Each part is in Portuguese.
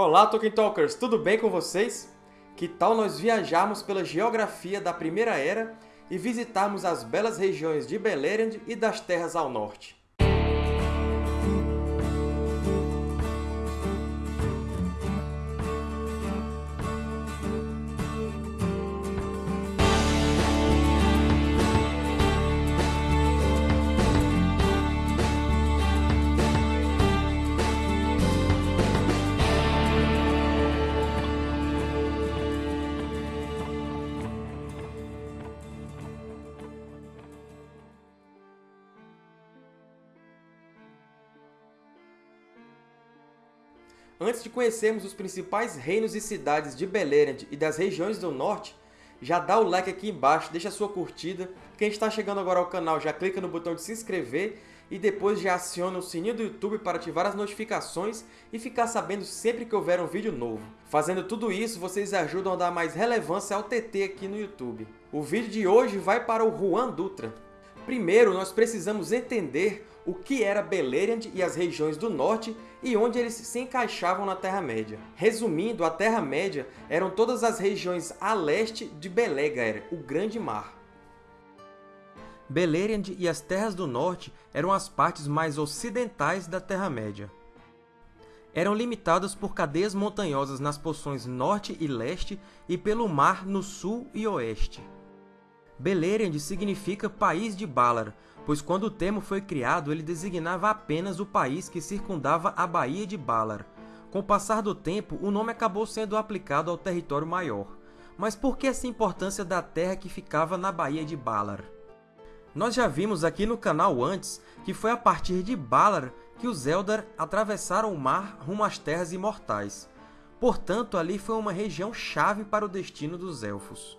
Olá, Tolkien Talkers! Tudo bem com vocês? Que tal nós viajarmos pela geografia da Primeira Era e visitarmos as belas regiões de Beleriand e das Terras ao Norte? Antes de conhecermos os principais reinos e cidades de Beleriand e das regiões do Norte, já dá o like aqui embaixo, deixa a sua curtida. Quem está chegando agora ao canal já clica no botão de se inscrever e depois já aciona o sininho do YouTube para ativar as notificações e ficar sabendo sempre que houver um vídeo novo. Fazendo tudo isso, vocês ajudam a dar mais relevância ao TT aqui no YouTube. O vídeo de hoje vai para o Juan Dutra. Primeiro, nós precisamos entender o que era Beleriand e as regiões do norte e onde eles se encaixavam na Terra-média. Resumindo, a Terra-média eram todas as regiões a leste de Belegaer, o Grande Mar. Beleriand e as Terras do Norte eram as partes mais ocidentais da Terra-média. Eram limitadas por cadeias montanhosas nas porções norte e leste e pelo mar no sul e oeste. Beleriand significa País de Balar, pois quando o termo foi criado, ele designava apenas o país que circundava a Baía de Balar. Com o passar do tempo, o nome acabou sendo aplicado ao território maior. Mas por que essa importância da terra que ficava na Baía de Balar? Nós já vimos aqui no canal antes que foi a partir de Balar que os Eldar atravessaram o mar rumo às Terras Imortais. Portanto, ali foi uma região chave para o destino dos Elfos.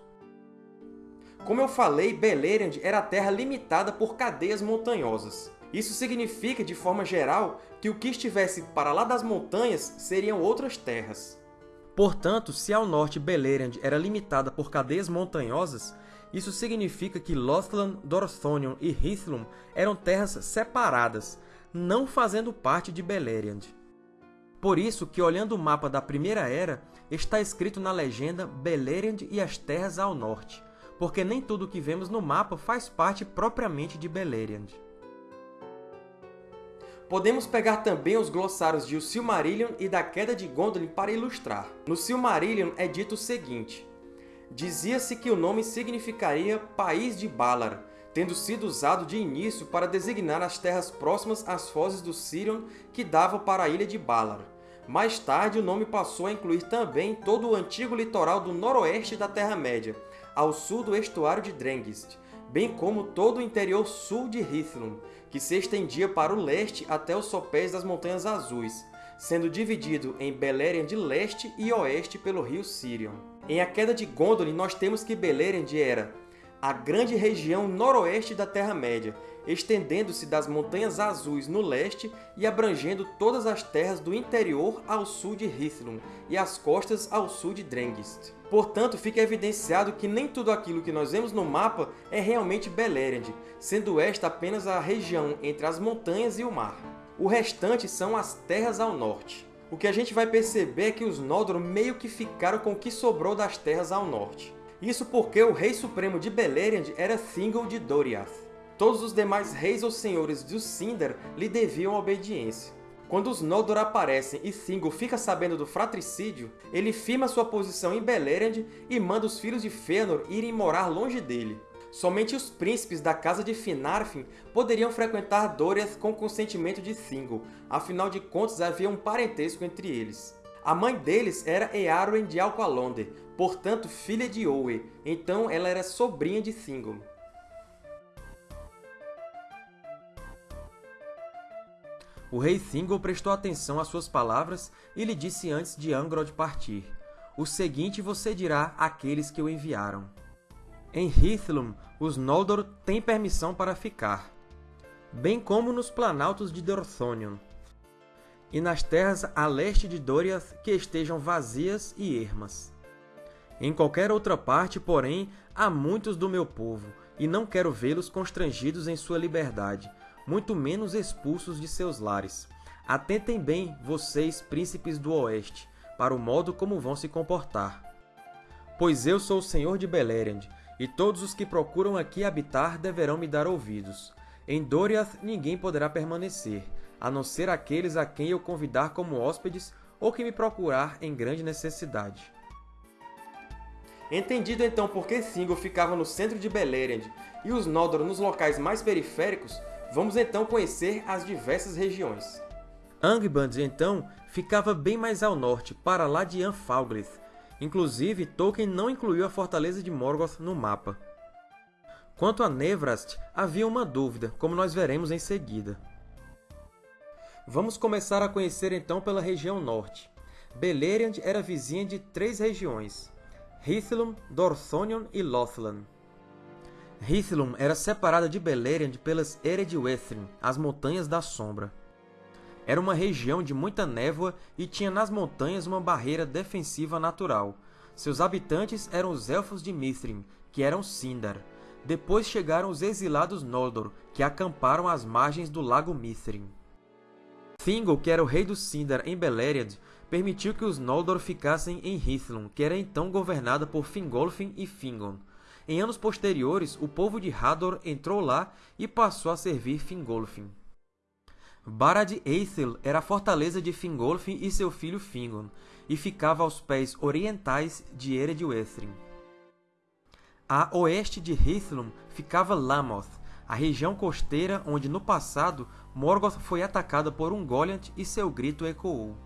Como eu falei, Beleriand era a terra limitada por cadeias montanhosas. Isso significa, de forma geral, que o que estivesse para lá das montanhas seriam outras terras. Portanto, se ao norte Beleriand era limitada por cadeias montanhosas, isso significa que Lothlan, Dorthonion e Hithlum eram terras separadas, não fazendo parte de Beleriand. Por isso que, olhando o mapa da Primeira Era, está escrito na legenda Beleriand e as Terras ao Norte, porque nem tudo o que vemos no mapa faz parte propriamente de Beleriand. Podemos pegar também os glossários de O Silmarillion e da Queda de Gondolin para ilustrar. No Silmarillion é dito o seguinte, Dizia-se que o nome significaria País de Balar, tendo sido usado de início para designar as terras próximas às fozes do Sirion que davam para a ilha de Balar. Mais tarde, o nome passou a incluir também todo o antigo litoral do noroeste da Terra-média, ao sul do estuário de Drengist, bem como todo o interior sul de Hithlum, que se estendia para o leste até os sopés das Montanhas Azuis, sendo dividido em Beleriand leste e oeste pelo rio Sirion. Em A Queda de Gondolin, nós temos que Beleriand era a grande região noroeste da Terra-média, estendendo-se das Montanhas Azuis no leste e abrangendo todas as terras do interior ao sul de Hithlum e as costas ao sul de Drengist. Portanto, fica evidenciado que nem tudo aquilo que nós vemos no mapa é realmente Beleriand, sendo esta apenas a região entre as montanhas e o mar. O restante são as terras ao norte. O que a gente vai perceber é que os Noldor meio que ficaram com o que sobrou das terras ao norte. Isso porque o Rei Supremo de Beleriand era Thingol de Doriath. Todos os demais reis ou senhores de Sindar lhe deviam obediência. Quando os Noldor aparecem e Thingol fica sabendo do fratricídio, ele firma sua posição em Beleriand e manda os filhos de Fëanor irem morar longe dele. Somente os príncipes da casa de Finarfin poderiam frequentar Doriath com consentimento de Thingol, afinal de contas havia um parentesco entre eles. A mãe deles era Earwen de Alqualonder, portanto filha de Owe, então ela era sobrinha de Thingol. O rei Thingol prestou atenção às suas palavras e lhe disse antes de Angrod partir, O seguinte você dirá àqueles que o enviaram. Em Hithlum, os Noldor têm permissão para ficar, bem como nos planaltos de Dorthonion, e nas terras a leste de Doriath que estejam vazias e ermas. Em qualquer outra parte, porém, há muitos do meu povo, e não quero vê-los constrangidos em sua liberdade, muito menos expulsos de seus lares. Atentem bem, vocês, príncipes do Oeste, para o modo como vão se comportar. Pois eu sou o Senhor de Beleriand, e todos os que procuram aqui habitar deverão me dar ouvidos. Em Doriath ninguém poderá permanecer, a não ser aqueles a quem eu convidar como hóspedes ou que me procurar em grande necessidade. Entendido então por que Thingol ficava no centro de Beleriand e os Noldor nos locais mais periféricos, vamos então conhecer as diversas regiões. Angband, então, ficava bem mais ao norte, para lá de Anfalglith. Inclusive, Tolkien não incluiu a fortaleza de Morgoth no mapa. Quanto a Nevrast, havia uma dúvida, como nós veremos em seguida. Vamos começar a conhecer então pela região norte. Beleriand era vizinha de três regiões, Hithlum, Dorthonion e Lothlan. Hithlum era separada de Beleriand pelas Eredwethrin, as Montanhas da Sombra. Era uma região de muita névoa e tinha nas montanhas uma barreira defensiva natural. Seus habitantes eram os Elfos de Mithrin, que eram Sindar. Depois chegaram os exilados Noldor, que acamparam às margens do Lago Mithrin. Thingol, que era o rei dos Sindar em Beleriand, permitiu que os Noldor ficassem em Hithlum, que era então governada por Fingolfin e Fingon. Em anos posteriores, o povo de Hador entrou lá e passou a servir Fingolfin. Barad Eithel era a fortaleza de Fingolfin e seu filho Fingon, e ficava aos pés orientais de Eredwethrin. A oeste de Hithlum ficava Lamoth, a região costeira onde no passado Morgoth foi atacada por um Goliath e seu grito ecoou.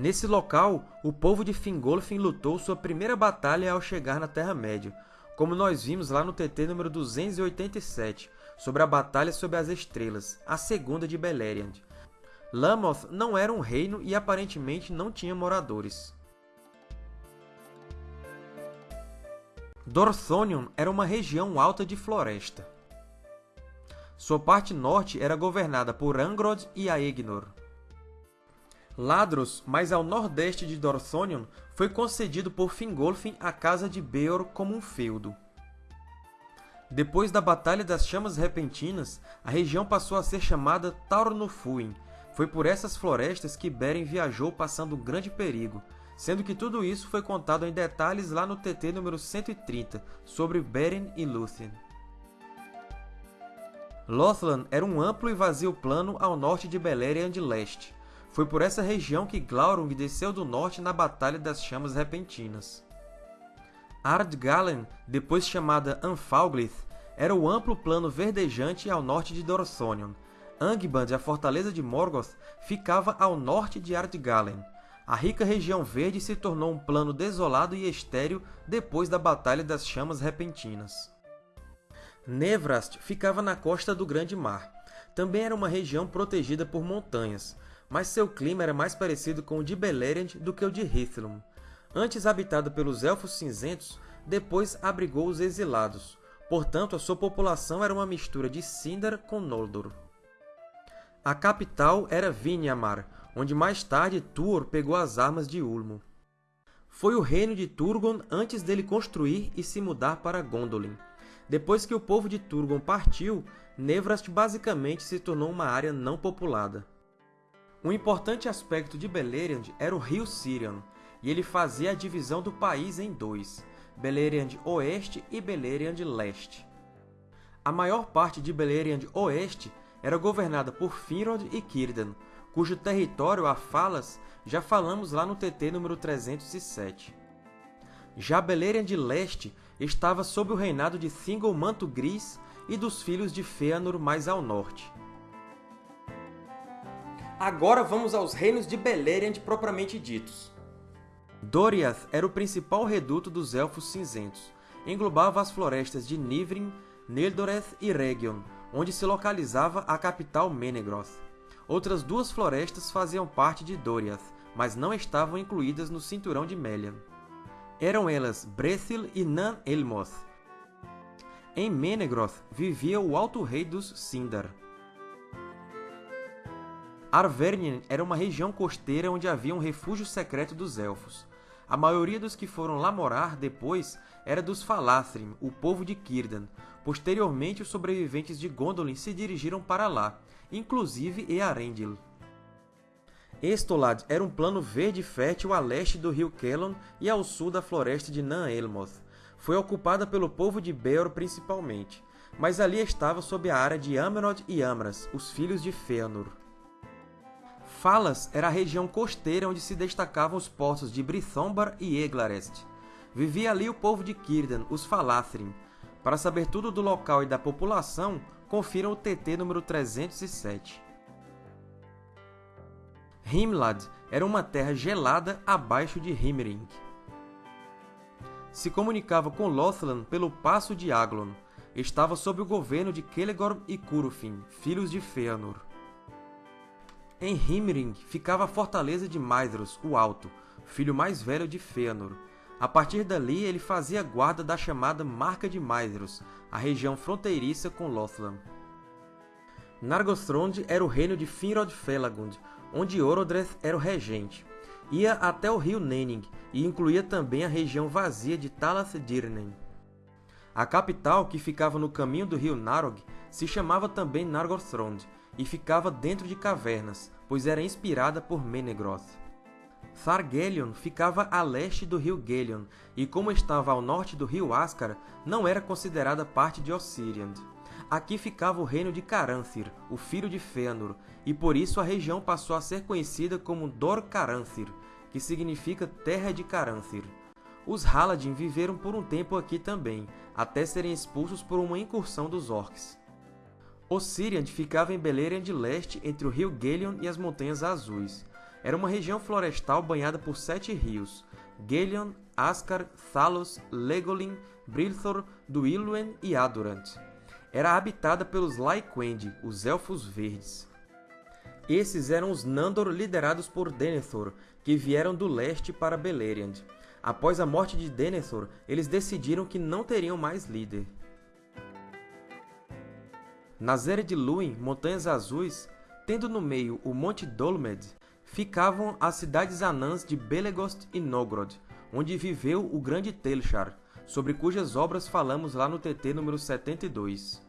Nesse local, o povo de Fingolfin lutou sua primeira batalha ao chegar na Terra-média, como nós vimos lá no TT número 287, sobre a Batalha sob as Estrelas, a segunda de Beleriand. Lamoth não era um reino e aparentemente não tinha moradores. Dorthonion era uma região alta de floresta. Sua parte norte era governada por Angrod e Aegnor. Ladros, mais ao nordeste de Dorthonion, foi concedido por Fingolfin à Casa de Beor como um feudo. Depois da Batalha das Chamas Repentinas, a região passou a ser chamada Taurnufuin. Foi por essas florestas que Beren viajou passando um grande perigo, sendo que tudo isso foi contado em detalhes lá no TT número 130, sobre Beren e Lúthien. Lothlan era um amplo e vazio plano ao norte de Beleriand Leste. Foi por essa região que Glaurung desceu do norte na Batalha das Chamas Repentinas. Ardgalen, depois chamada Anfalglith, era o amplo plano verdejante ao norte de Dorthonion. Angband, a fortaleza de Morgoth, ficava ao norte de Ardgalen. A rica região verde se tornou um plano desolado e estéril depois da Batalha das Chamas Repentinas. Nevrast ficava na costa do Grande Mar. Também era uma região protegida por montanhas, mas seu clima era mais parecido com o de Beleriand do que o de Hithlum. Antes habitada pelos Elfos Cinzentos, depois abrigou os Exilados. Portanto, a sua população era uma mistura de Sindar com Noldor. A capital era Vinyamar, onde mais tarde Tuor pegou as armas de Ulmo. Foi o reino de Turgon antes dele construir e se mudar para Gondolin. Depois que o povo de Turgon partiu, Nevrast basicamente se tornou uma área não populada. Um importante aspecto de Beleriand era o rio Sirion, e ele fazia a divisão do país em dois, Beleriand Oeste e Beleriand Leste. A maior parte de Beleriand Oeste era governada por Finrod e Círdan, cujo território a Falas já falamos lá no TT número 307. Já Beleriand Leste estava sob o reinado de Thingol Manto Gris e dos filhos de Fëanor mais ao norte. Agora vamos aos reinos de Beleriand propriamente ditos. Doriath era o principal reduto dos Elfos Cinzentos. Englobava as florestas de Nivrin, Neldoreth e Region, onde se localizava a capital Menegroth. Outras duas florestas faziam parte de Doriath, mas não estavam incluídas no Cinturão de Melian. Eram elas Brethil e Nan Elmoth. Em Menegroth vivia o Alto Rei dos Sindar. Arvernien era uma região costeira onde havia um refúgio secreto dos Elfos. A maioria dos que foram lá morar depois era dos Falathrim, o povo de Círdan. Posteriormente, os sobreviventes de Gondolin se dirigiram para lá, inclusive Earendil. Estolad era um plano verde fértil a leste do rio Kelon e ao sul da floresta de Nan-Elmoth. Foi ocupada pelo povo de Beor principalmente, mas ali estava sob a área de Amrod e Amras, os filhos de Fëanor. Falas era a região costeira onde se destacavam os portos de Brithombar e Eglarest. Vivia ali o povo de Círdan, os Falathrim. Para saber tudo do local e da população, confiram o TT número 307. Himlad era uma terra gelada abaixo de Himring. Se comunicava com Lothlan pelo Passo de Aglon. Estava sob o governo de Celegorm e Curufin, filhos de Fëanor. Em Himring ficava a fortaleza de Maedhros, o Alto, filho mais velho de Fëanor. A partir dali, ele fazia guarda da chamada Marca de Maedhros, a região fronteiriça com Lothlan. Nargothrond era o reino de Finrod Felagund, onde Orodreth era o regente. Ia até o rio Nenning e incluía também a região vazia de Talath Dirnen. A capital, que ficava no caminho do rio Narog, se chamava também Nargothrond e ficava dentro de cavernas, pois era inspirada por Menegroth. Thargelion ficava a leste do rio Gelion e, como estava ao norte do rio Ascar, não era considerada parte de Ossiriand. Aqui ficava o reino de Caranthir, o filho de Fëanor, e por isso a região passou a ser conhecida como Dor Caranthir, que significa Terra de Caranthir. Os Haladin viveram por um tempo aqui também, até serem expulsos por uma incursão dos Orcs. Ossiriand ficava em Beleriand Leste, entre o rio Gelion e as Montanhas Azuis. Era uma região florestal banhada por sete rios, Gelion, Ascar, Thalos, Legolin, Brilthor, Duiluen e Adurant era habitada pelos Lyquendi, os Elfos Verdes. Esses eram os Nandor liderados por Denethor, que vieram do leste para Beleriand. Após a morte de Denethor, eles decidiram que não teriam mais líder. Nas Ered de Luin, Montanhas Azuis, tendo no meio o Monte Dolmed, ficavam as cidades anãs de Belegost e Nogrod, onde viveu o grande Telchar, sobre cujas obras falamos lá no TT número 72.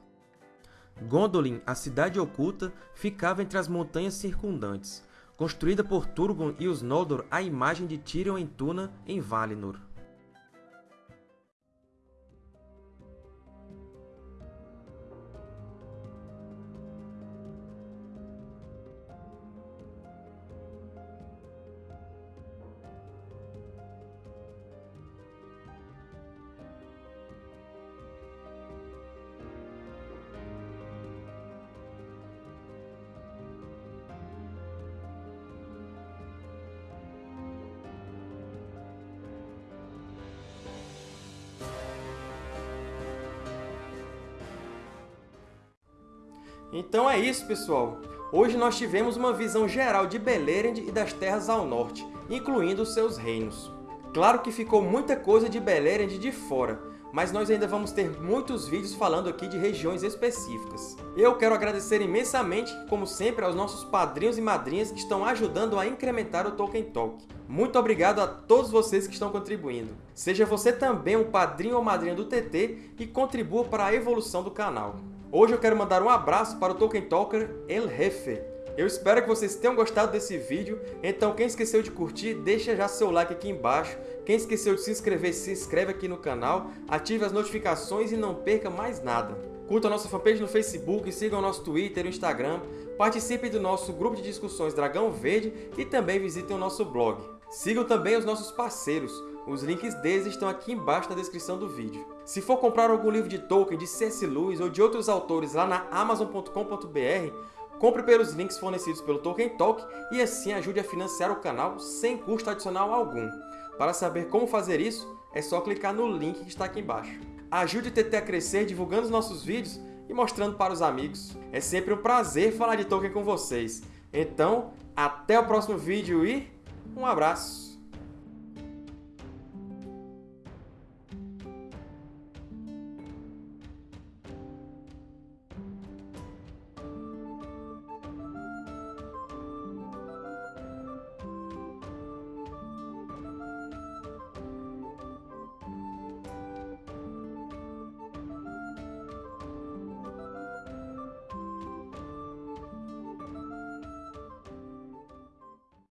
Gondolin, a cidade oculta, ficava entre as montanhas circundantes, construída por Turgon e os Noldor à imagem de Tirion em Tuna, em Valinor. Então é isso, pessoal! Hoje nós tivemos uma visão geral de Beleriand e das terras ao norte, incluindo seus reinos. Claro que ficou muita coisa de Beleriand de fora, mas nós ainda vamos ter muitos vídeos falando aqui de regiões específicas. Eu quero agradecer imensamente, como sempre, aos nossos padrinhos e madrinhas que estão ajudando a incrementar o Tolkien Talk. Muito obrigado a todos vocês que estão contribuindo. Seja você também um padrinho ou madrinha do TT e contribua para a evolução do canal. Hoje eu quero mandar um abraço para o Tolkien Talker El Jefe. Eu espero que vocês tenham gostado desse vídeo, então quem esqueceu de curtir, deixa já seu like aqui embaixo. Quem esqueceu de se inscrever, se inscreve aqui no canal, ative as notificações e não perca mais nada. Curta a nossa fanpage no Facebook, siga o nosso Twitter e Instagram, participe do nosso grupo de discussões Dragão Verde e também visitem o nosso blog. Sigam também os nossos parceiros, os links deles estão aqui embaixo na descrição do vídeo. Se for comprar algum livro de Tolkien, de C.S. Lewis ou de outros autores lá na Amazon.com.br, compre pelos links fornecidos pelo Tolkien Talk e assim ajude a financiar o canal sem custo adicional algum. Para saber como fazer isso, é só clicar no link que está aqui embaixo. Ajude o TT a crescer divulgando os nossos vídeos e mostrando para os amigos. É sempre um prazer falar de Tolkien com vocês. Então, até o próximo vídeo e um abraço!